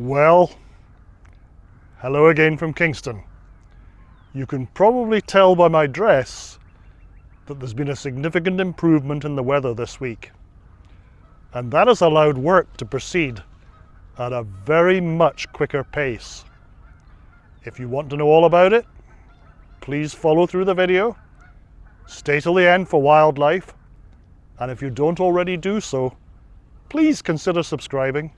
Well, hello again from Kingston. You can probably tell by my dress that there's been a significant improvement in the weather this week. And that has allowed work to proceed at a very much quicker pace. If you want to know all about it, please follow through the video, stay till the end for wildlife, and if you don't already do so, please consider subscribing.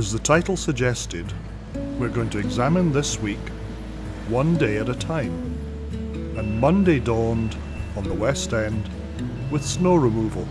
As the title suggested, we're going to examine this week one day at a time. And Monday dawned on the West End with snow removal.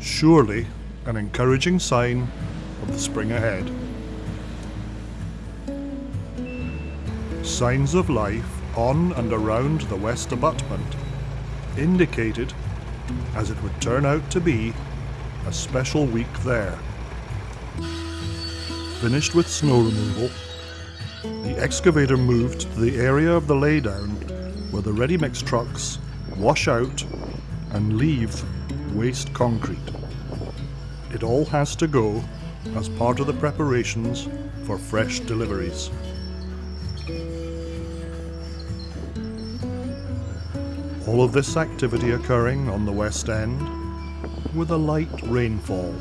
Surely an encouraging sign of the spring ahead. Signs of life on and around the west abutment indicated, as it would turn out to be, a special week there. Finished with snow removal, the excavator moved to the area of the laydown where the ready mix trucks wash out and leave waste concrete. It all has to go as part of the preparations for fresh deliveries. All of this activity occurring on the West End with a light rainfall.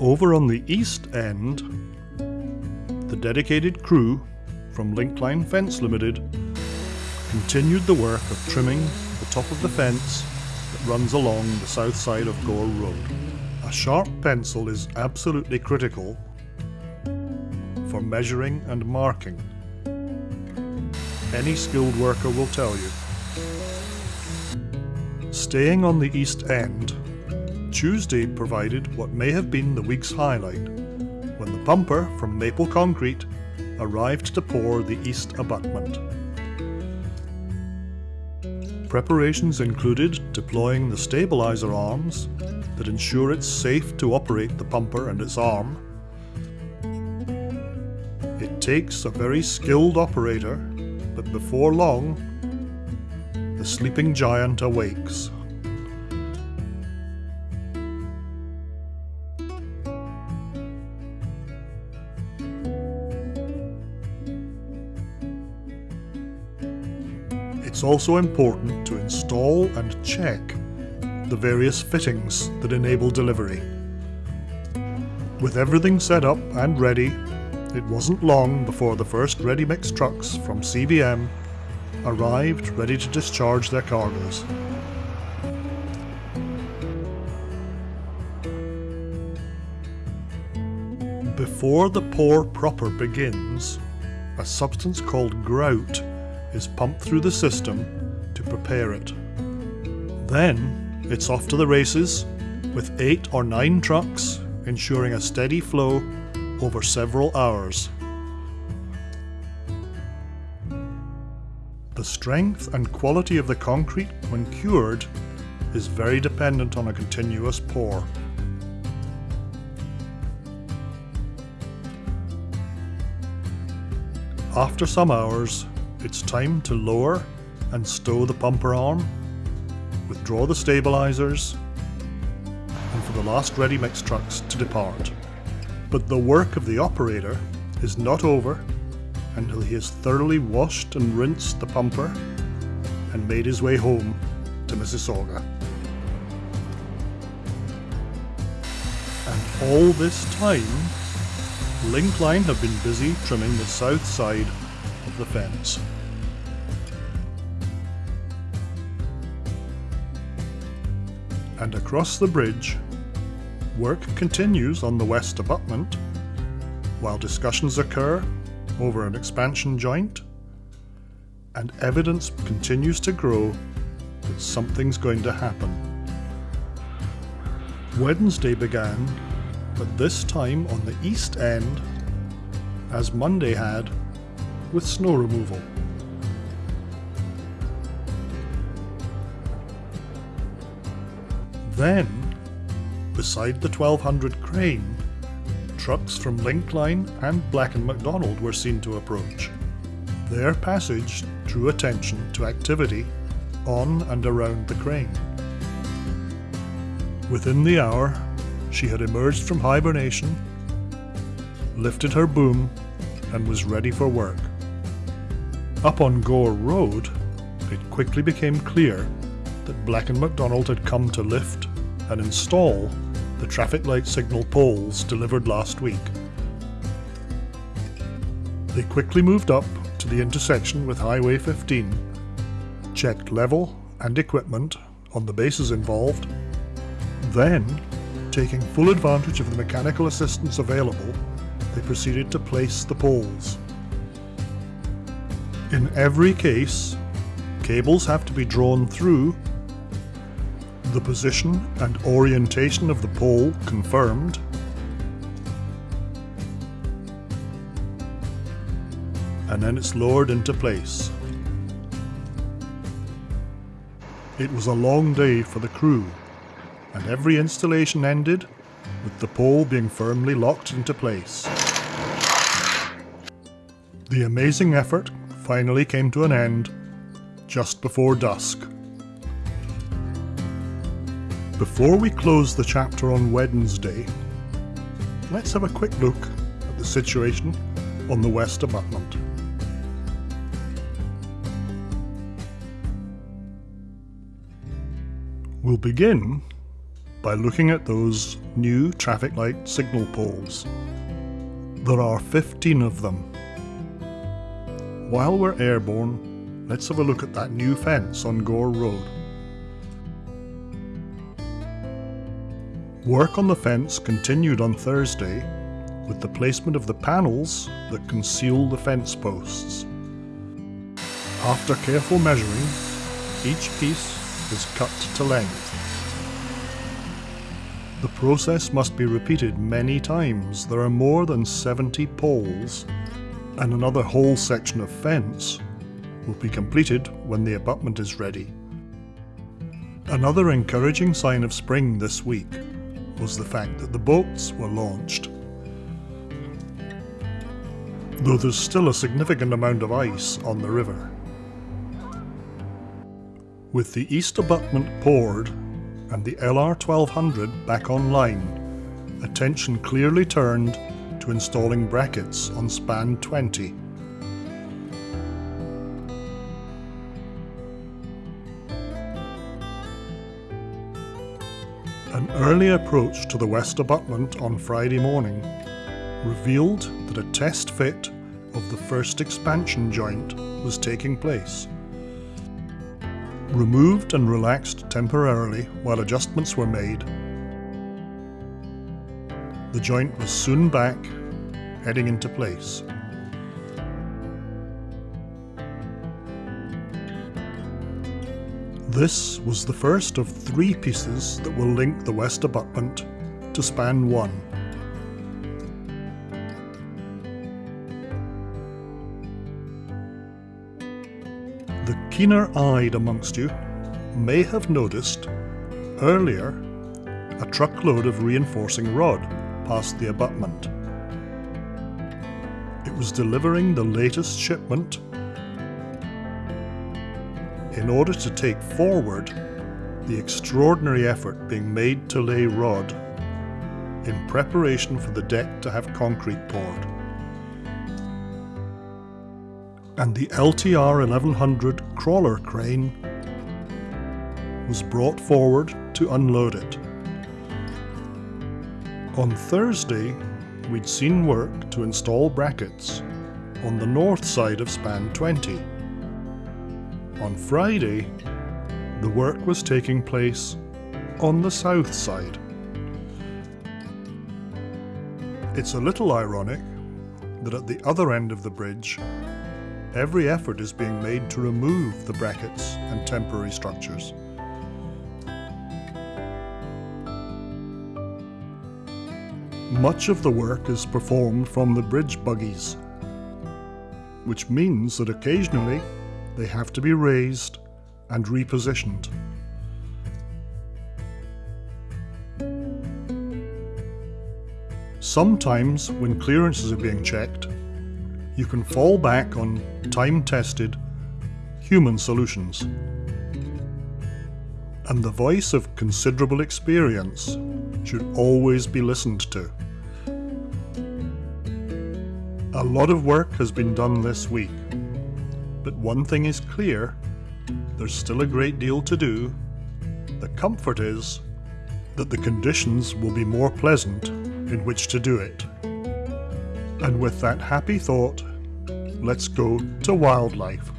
Over on the east end, the dedicated crew from Linkline Fence Limited continued the work of trimming the top of the fence that runs along the south side of Gore Road. A sharp pencil is absolutely critical for measuring and marking. Any skilled worker will tell you. Staying on the East End, Tuesday provided what may have been the week's highlight, when the pumper from Maple Concrete arrived to pour the east abutment. Preparations included deploying the stabiliser arms that ensure it's safe to operate the pumper and its arm. It takes a very skilled operator, but before long, the sleeping giant awakes. It's also important to install and check the various fittings that enable delivery. With everything set up and ready, it wasn't long before the first ready mix trucks from CBM arrived ready to discharge their cargoes. Before the pour proper begins, a substance called grout is pumped through the system to prepare it. Then it's off to the races with eight or nine trucks ensuring a steady flow over several hours. The strength and quality of the concrete when cured is very dependent on a continuous pour. After some hours, it's time to lower and stow the pumper arm, withdraw the stabilisers, and for the last ready mix trucks to depart. But the work of the operator is not over until he has thoroughly washed and rinsed the pumper and made his way home to Mississauga. And all this time, Linkline have been busy trimming the south side of the fence. And across the bridge, work continues on the west abutment, while discussions occur over an expansion joint, and evidence continues to grow that something's going to happen. Wednesday began, but this time on the east end, as Monday had, with snow removal. Then, beside the 1200 crane, trucks from Linkline and Black & McDonald were seen to approach. Their passage drew attention to activity on and around the crane. Within the hour, she had emerged from hibernation, lifted her boom, and was ready for work. Up on Gore Road, it quickly became clear that Black & McDonald had come to lift and install the traffic light signal poles delivered last week. They quickly moved up to the intersection with Highway 15, checked level and equipment on the bases involved, then, taking full advantage of the mechanical assistance available, they proceeded to place the poles. In every case, cables have to be drawn through, the position and orientation of the pole confirmed, and then it's lowered into place. It was a long day for the crew, and every installation ended with the pole being firmly locked into place. The amazing effort finally came to an end just before dusk. Before we close the chapter on Wednesday, let's have a quick look at the situation on the west abutment. We'll begin by looking at those new traffic light signal poles. There are 15 of them. While we're airborne, let's have a look at that new fence on Gore Road. Work on the fence continued on Thursday with the placement of the panels that conceal the fence posts. After careful measuring, each piece is cut to length. The process must be repeated many times. There are more than 70 poles and another whole section of fence will be completed when the abutment is ready. Another encouraging sign of spring this week was the fact that the boats were launched. Though there's still a significant amount of ice on the river. With the east abutment poured and the LR1200 back online, attention clearly turned to installing brackets on span 20. An early approach to the west abutment on Friday morning revealed that a test fit of the first expansion joint was taking place removed and relaxed temporarily while adjustments were made. The joint was soon back, heading into place. This was the first of three pieces that will link the west abutment to span 1. The keener-eyed amongst you may have noticed earlier a truckload of reinforcing rod past the abutment. It was delivering the latest shipment in order to take forward the extraordinary effort being made to lay rod in preparation for the deck to have concrete poured and the LTR 1100 crawler crane was brought forward to unload it. On Thursday, we'd seen work to install brackets on the north side of span 20. On Friday, the work was taking place on the south side. It's a little ironic that at the other end of the bridge every effort is being made to remove the brackets and temporary structures. Much of the work is performed from the bridge buggies, which means that occasionally they have to be raised and repositioned. Sometimes, when clearances are being checked, you can fall back on time-tested human solutions. And the voice of considerable experience should always be listened to. A lot of work has been done this week, but one thing is clear, there's still a great deal to do. The comfort is that the conditions will be more pleasant in which to do it. And with that happy thought, let's go to wildlife.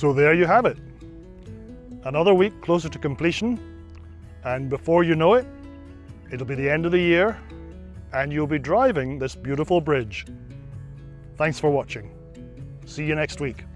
So there you have it. Another week closer to completion and before you know it, it'll be the end of the year and you'll be driving this beautiful bridge. Thanks for watching. See you next week.